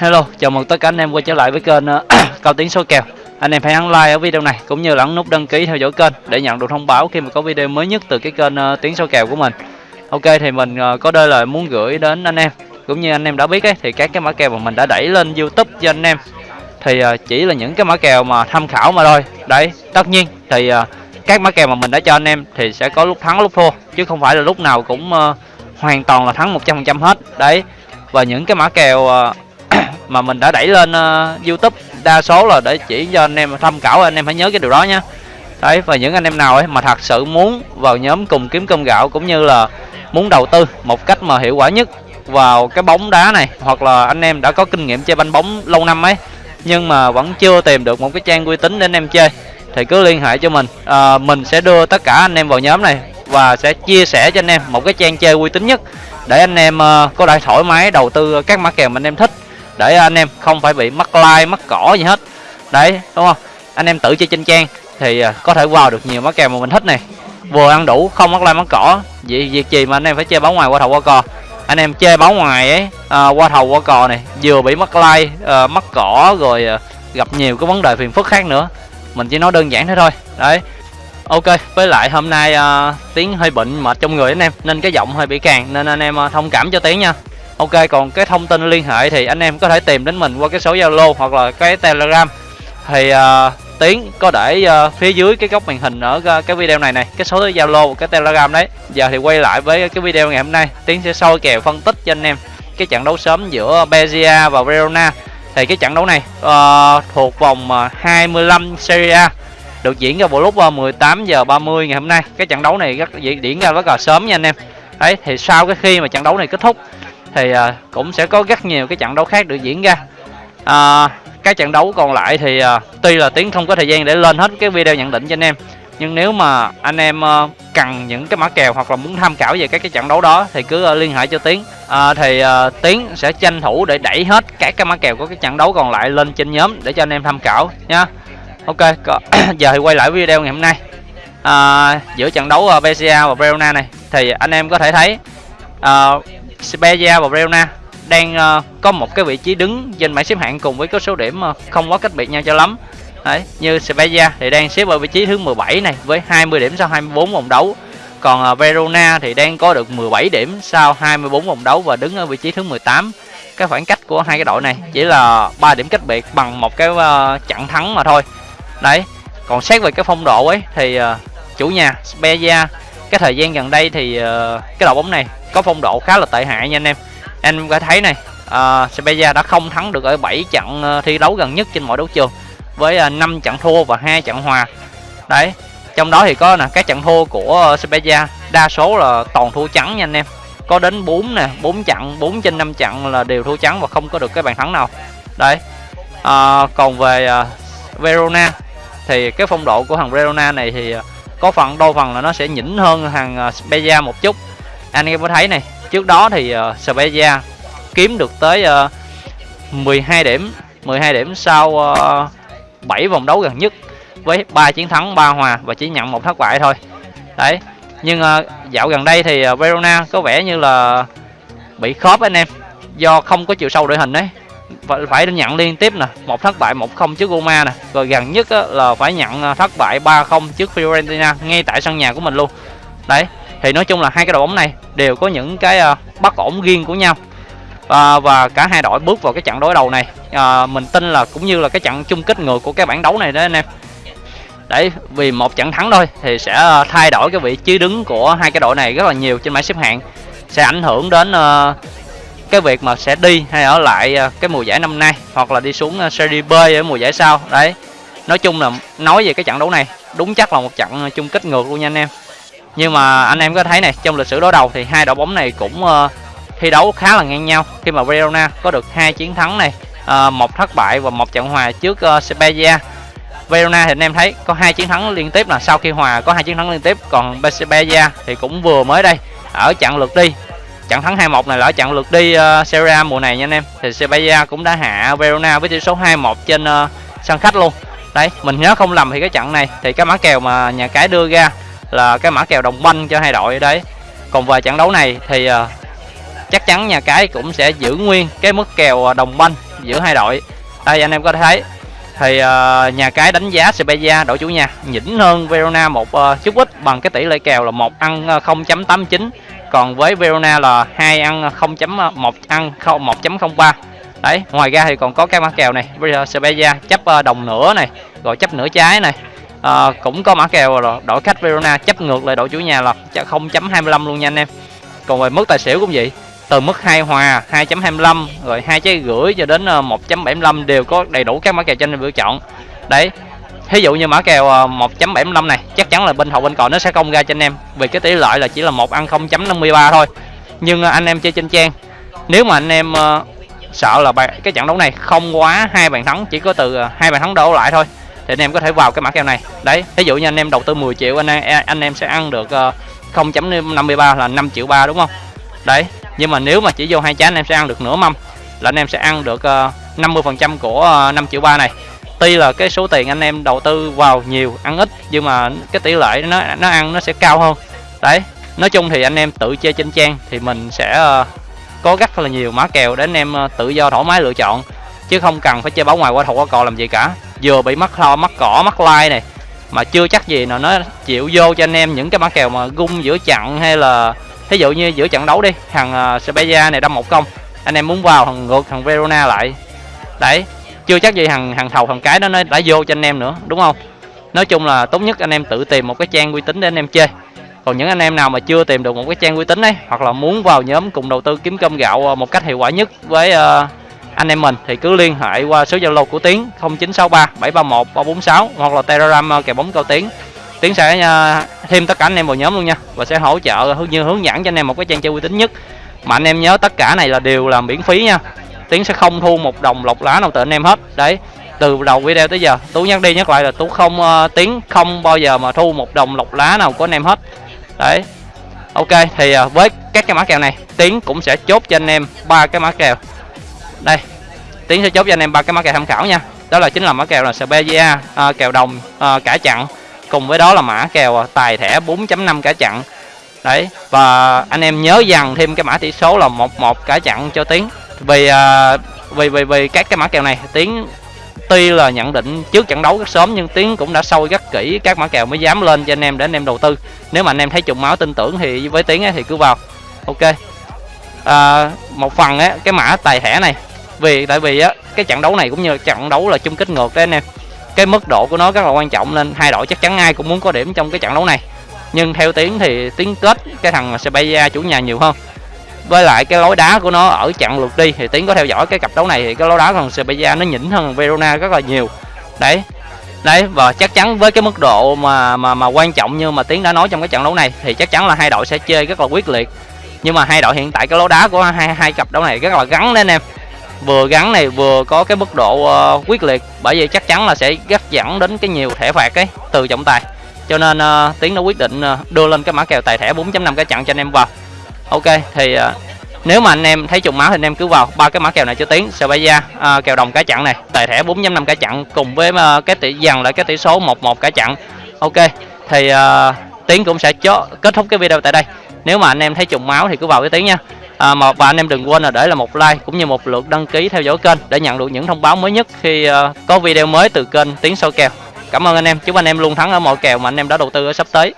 Hello, chào mừng tất cả anh em quay trở lại với kênh uh, Cao tiếng số kèo. Anh em hãy ấn like ở video này cũng như là ấn nút đăng ký theo dõi kênh để nhận được thông báo khi mà có video mới nhất từ cái kênh uh, số kèo của mình. Ok thì mình uh, có đôi lời muốn gửi đến anh em cũng như anh em đã biết ấy thì các cái mã kèo mà mình đã đẩy lên YouTube cho anh em thì uh, chỉ là những cái mã kèo mà tham khảo mà thôi. Đấy, tất nhiên thì uh, các mã kèo mà mình đã cho anh em thì sẽ có lúc thắng lúc thua chứ không phải là lúc nào cũng uh, hoàn toàn là thắng 100% hết. Đấy. Và những cái mã kèo uh, mà mình đã đẩy lên uh, YouTube đa số là để chỉ cho anh em tham khảo anh em phải nhớ cái điều đó nhé đấy và những anh em nào ấy mà thật sự muốn vào nhóm cùng kiếm cơm gạo cũng như là muốn đầu tư một cách mà hiệu quả nhất vào cái bóng đá này hoặc là anh em đã có kinh nghiệm chơi banh bóng lâu năm ấy nhưng mà vẫn chưa tìm được một cái trang uy tín để anh em chơi thì cứ liên hệ cho mình. À, mình sẽ đưa tất cả anh em vào nhóm này và sẽ chia sẻ cho anh em một cái trang chơi uy tín nhất để anh em uh, có thể thoải mái đầu tư các mã kèo mà anh em thích để anh em không phải bị mắc like mắc cỏ gì hết. Đấy đúng không? Anh em tự chơi trên trang thì à, có thể vào được nhiều mắc kèo mà mình thích này. Vừa ăn đủ không mắc like mắc cỏ. Vậy việc gì mà anh em phải chơi báo ngoài qua thầu qua cò? Anh em chơi báo ngoài ấy à, qua thầu qua cò này vừa bị mắc like à, mắc cỏ rồi à, gặp nhiều cái vấn đề phiền phức khác nữa. Mình chỉ nói đơn giản thế thôi. Đấy. Ok với lại hôm nay à, tiếng hơi bệnh mệt trong người anh em nên cái giọng hơi bị càng nên anh em à, thông cảm cho tiếng nha. Ok còn cái thông tin liên hệ thì anh em có thể tìm đến mình qua cái số Zalo hoặc là cái Telegram. Thì uh, Tiến có để uh, phía dưới cái góc màn hình ở uh, cái video này này cái số Zalo cái Telegram đấy. Giờ thì quay lại với cái video ngày hôm nay. Tiến sẽ soi kèo phân tích cho anh em cái trận đấu sớm giữa Bezia và Verona. Thì cái trận đấu này uh, thuộc vòng 25 Serie A được diễn ra vào lúc 18 giờ 30 ngày hôm nay. Cái trận đấu này rất diễn ra rất là sớm nha anh em. Đấy thì sau cái khi mà trận đấu này kết thúc thì à, cũng sẽ có rất nhiều cái trận đấu khác được diễn ra. À, các trận đấu còn lại thì à, tuy là tiến không có thời gian để lên hết cái video nhận định cho anh em nhưng nếu mà anh em à, cần những cái mã kèo hoặc là muốn tham khảo về các cái trận đấu đó thì cứ à, liên hệ cho tiến. À, thì uh, tiến sẽ tranh thủ để đẩy hết các cái mã kèo của cái trận đấu còn lại lên trên nhóm để cho anh em tham khảo nha. Ok giờ thì quay lại video ngày hôm nay. À, giữa trận đấu uh, BCA và Verona này thì anh em có thể thấy uh, Spezia và Verona đang uh, có một cái vị trí đứng trên bảng xếp hạng cùng với có số điểm uh, không quá cách biệt nhau cho lắm. Đấy, như Spezia thì đang xếp ở vị trí thứ 17 này với 20 điểm sau 24 vòng đấu. Còn uh, Verona thì đang có được 17 điểm sau 24 vòng đấu và đứng ở vị trí thứ 18 cái khoảng cách của hai cái đội này chỉ là 3 điểm cách biệt bằng một cái uh, trận thắng mà thôi. Đấy còn xét về cái phong độ ấy thì uh, chủ nhà Spezia cái thời gian gần đây thì uh, cái đội bóng này có phong độ khá là tệ hại nha anh em. Anh có thấy này ờ, uh, Sevilla đã không thắng được ở 7 trận uh, thi đấu gần nhất trên mọi đấu trường với uh, 5 trận thua và hai trận hòa. Đấy trong đó thì có là các trận thua của uh, đa số là toàn thua trắng nha anh em. Có đến 4 nè 4 trận 4 trên 5 trận là đều thua trắng và không có được cái bàn thắng nào. Đấy uh, còn về uh, Verona thì cái phong độ của thằng Verona này thì uh, có phần đôi phần là nó sẽ nhỉnh hơn hàng à, Spezia một chút. Anh em có thấy này trước đó thì uh, Spezia kiếm được tới à, uh, 12 điểm 12 điểm sau uh, 7 vòng đấu gần nhất với ba chiến thắng ba hòa và chỉ nhận một thất bại thôi. Đấy nhưng uh, dạo gần đây thì uh, Verona có vẻ như là bị khớp anh em do không có chiều sâu đội hình đấy phải phải nhận liên tiếp nè. Một thất bại một không trước Roma nè. Rồi gần nhất á, là phải nhận à, thất bại 3-0 trước Fiorentina ngay tại sân nhà của mình luôn. Đấy thì nói chung là hai cái đội bóng này đều có những cái uh, bất ổn riêng của nhau. À, và cả hai đội bước vào cái trận đối đầu này. À, mình tin là cũng như là cái trận chung kết ngược của cái bảng đấu này đó anh em. Đấy vì một trận thắng thôi thì sẽ à, thay đổi cái vị trí đứng của hai cái đội này rất là nhiều trên bảng xếp hạng. Sẽ ảnh hưởng đến uh, cái việc mà sẽ đi hay ở lại à, cái mùa giải năm nay hoặc là đi xuống à, serie B ở mùa giải sau. Đấy nói chung là nói về cái trận đấu này đúng chắc là một trận à, chung kết ngược luôn nha anh em. Nhưng mà anh em có thấy này trong lịch sử đối đầu thì hai đội bóng này cũng uh, thi đấu khá là ngang nhau. Khi mà Verona có được hai chiến thắng này uh, một thất bại và một trận hòa trước uh, Spezia Verona thì anh em thấy có hai chiến thắng liên tiếp là sau khi hòa có hai chiến thắng liên tiếp còn Spezia thì cũng vừa mới đây ở trận lượt đi trận thắng 2-1 này là trận lượt đi uh, Serie A mùa này nha anh em. Thì Sevilla cũng đã hạ Verona với tỷ số 2-1 trên uh, sân khách luôn. Đấy mình nhớ không lầm thì cái trận này thì cái mã kèo mà nhà cái đưa ra là cái mã kèo đồng banh cho hai đội đấy. Còn về trận đấu này thì uh, chắc chắn nhà cái cũng sẽ giữ nguyên cái mức kèo đồng banh giữa hai đội. Đây anh em có thể thấy. Thì uh, nhà cái đánh giá Sevilla đội chủ nhà nhỉnh hơn Verona một uh, chút ít bằng cái tỷ lệ kèo là một ăn uh, 0.89 còn với Verona là hai ăn à, 0.1 à, ăn 1.03 đấy ngoài ra thì còn có cái mã kèo này bây giờ Sevilla chấp à, đồng nửa này rồi chấp nửa trái này. À, cũng có mã kèo rồi đội khách Verona chấp ngược lại đội chủ nhà là 0.25 luôn nha anh em. Còn về mức tài xỉu cũng vậy từ mức 2 hòa 2.25 rồi hai trái rưỡi cho đến 1.75 đều có đầy đủ các mã kèo cho anh em lựa chọn. Đấy thí dụ như mã kèo à, 1.75 này chắc chắn là bên hậu bên cò nó sẽ công ra cho anh em. Vì cái tỷ lệ là chỉ là một ăn 0.53 thôi. Nhưng à, anh em chơi trên trang nếu mà anh em uh, sợ là cái trận đấu này không quá hai bàn thắng chỉ có từ hai bàn thắng đổ lại thôi thì anh em có thể vào cái mã kèo này. Đấy ví dụ như anh em đầu tư 10 triệu anh em anh em sẽ ăn được uh, 0.53 là 5 triệu ba đúng không? Đấy nhưng mà nếu mà chỉ vô hai trái anh em sẽ ăn được nửa mâm là anh em sẽ ăn được uh, 50% của 5 triệu ba này tuy là cái số tiền anh em đầu tư vào nhiều ăn ít nhưng mà cái tỷ lệ nó nó ăn nó sẽ cao hơn. Đấy nói chung thì anh em tự chơi trên trang thì mình sẽ ờ, có rất là nhiều mã kèo để anh em ờ, tự do thoải mái lựa chọn chứ không cần phải chơi báo ngoài qua thầu qua cò làm gì cả. Vừa bị mắc lo mắc cỏ mắc like này mà chưa chắc gì nào nó chịu vô cho anh em những cái mã kèo mà gung giữa chặn hay là thí dụ như giữa trận đấu đi thằng ờ, uh, Sevilla này đâm một công anh em muốn vào thằng ngược thằng Verona lại. Đấy chưa chắc gì thằng thằng thầu thằng cái đó nó đã vô cho anh em nữa đúng không? Nói chung là tốt nhất anh em tự tìm một cái trang uy tín để anh em chơi. Còn những anh em nào mà chưa tìm được một cái trang uy tín ấy hoặc là muốn vào nhóm cùng đầu tư kiếm cơm gạo ờ, một cách hiệu quả nhất với uh, anh em mình thì cứ liên hệ qua số zalo của tiến 0963 731 346 hoặc là telegram ờ, kèo bóng cao tiến. Tiến sẽ uh, thêm tất cả anh em vào nhóm luôn nha và sẽ hỗ trợ như hướng dẫn cho anh em một cái trang chơi uy tín nhất. Mà anh em nhớ tất cả này là đều là miễn phí nha tiến sẽ không thu một đồng lọc lá nào từ anh em hết. Đấy từ đầu video tới giờ tú nhắc đi nhắc lại là tú không uh, tiến không bao giờ mà thu một đồng lọc lá nào của anh em hết. Đấy ok thì uh, với các cái mã kèo này tiến cũng sẽ chốt cho anh em ba cái mã kèo. Đây tiến sẽ chốt cho anh em ba cái mã kèo tham khảo nha. Đó là chính là mã kèo là Spezia uh, ờ, kèo đồng uh, cả chặn cùng với đó là mã kèo tài thẻ 4.5 cả chặn. Đấy và anh em nhớ dằn thêm cái mã tỷ số là 11 cả chặn cho tiến vì à, vì vì vì các cái mã kèo này tiến tuy là nhận định trước trận đấu rất sớm nhưng tiến cũng đã sâu rất kỹ các mã kèo mới dám lên cho anh em để anh em đầu tư. Nếu mà anh em thấy trùng máu tin tưởng thì với tiến ấy, thì cứ vào. Ok. À, một phần ấy, cái mã tài thẻ này vì tại vì á cái trận đấu này cũng như trận đấu là chung kết ngược đấy anh em. Cái mức độ của nó rất là quan trọng nên hai đội chắc chắn ai cũng muốn có điểm trong cái trận đấu này. Nhưng theo tiến thì tiến kết cái thằng Sevilla chủ nhà nhiều hơn với lại cái lối đá của nó ở chặng lượt đi thì tiến có theo dõi cái cặp đấu này thì cái lối đá còn Sevilla nó nhỉnh hơn Verona rất là nhiều. Đấy. Đấy và chắc chắn với cái mức độ mà mà mà quan trọng như mà tiến đã nói trong cái trận đấu này thì chắc chắn là hai đội sẽ chơi rất là quyết liệt. Nhưng mà hai đội hiện tại cái lối đá của hai hai cặp đấu này rất là gắn đấy anh em. Vừa gắn này vừa có cái mức độ uh, quyết liệt bởi vì chắc chắn là sẽ gắt dẫn đến cái nhiều thẻ phạt ấy từ trọng tài. Cho nên uh, tiến đã quyết định uh, đưa lên cái mã kèo tài thẻ 4.5 cái chặn cho anh em vào ok thì uh, nếu mà anh em thấy trùng máu thì anh em cứ vào ba cái mã kèo này cho tiến da uh, kèo đồng cá chặn này tài thẻ 4.5 cá chặn cùng với uh, cái tỷ dần lại cái tỷ số 11 cá chặn. Ok thì à, uh, tiến cũng sẽ chó, kết thúc cái video tại đây. Nếu mà anh em thấy trùng máu thì cứ vào cái tiếng nha. À, mà và anh em đừng quên là để là một like cũng như một lượt đăng ký theo dõi kênh để nhận được những thông báo mới nhất khi uh, có video mới từ kênh tiếng sâu kèo. Cảm ơn anh em chúc anh em luôn thắng ở mọi kèo mà anh em đã đầu tư ở sắp tới.